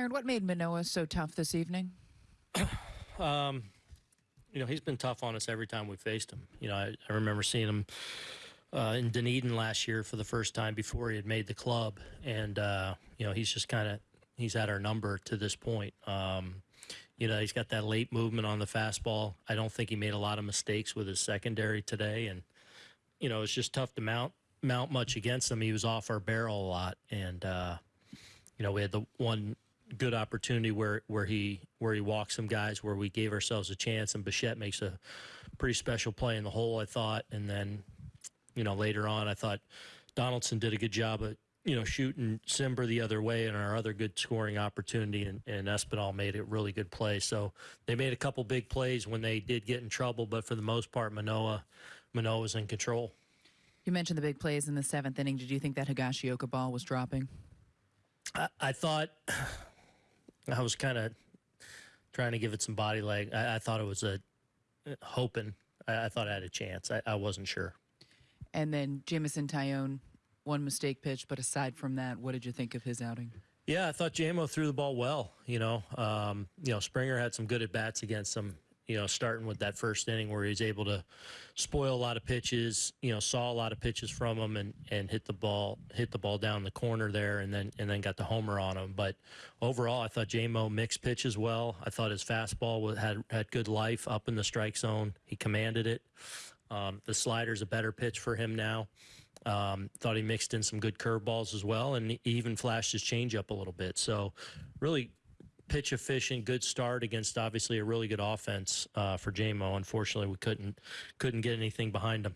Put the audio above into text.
Aaron, what made Manoah so tough this evening? Um, you know, he's been tough on us every time we faced him. You know, I, I remember seeing him uh, in Dunedin last year for the first time before he had made the club, and uh, you know, he's just kind of he's had our number to this point. Um, you know, he's got that late movement on the fastball. I don't think he made a lot of mistakes with his secondary today, and you know, it's just tough to mount mount much against him. He was off our barrel a lot, and uh, you know, we had the one good opportunity where where he where he walked some guys where we gave ourselves a chance, and Bichette makes a pretty special play in the hole, I thought, and then you know later on, I thought Donaldson did a good job at you know shooting Simber the other way, and our other good scoring opportunity, and, and Espinal made a really good play. So they made a couple big plays when they did get in trouble, but for the most part, Manoah Manoah was in control. You mentioned the big plays in the seventh inning. Did you think that Higashioka ball was dropping? I, I thought I was kind of trying to give it some body leg. I, I thought it was a hoping. I, I thought I had a chance. I, I wasn't sure. And then Jameson Taillon, one mistake pitch, but aside from that, what did you think of his outing? Yeah, I thought JMO threw the ball well. You know, um, you know Springer had some good at bats against him you know, starting with that first inning where he's able to spoil a lot of pitches, you know, saw a lot of pitches from him and, and hit the ball hit the ball down the corner there and then and then got the homer on him. But overall, I thought JMO mixed pitches well. I thought his fastball had had good life up in the strike zone. He commanded it. Um, the slider's a better pitch for him now. Um, thought he mixed in some good curveballs as well, and he even flashed his changeup a little bit. So, really pitch efficient, good start against obviously a really good offense uh, for JMO. Unfortunately, we couldn't couldn't get anything behind him.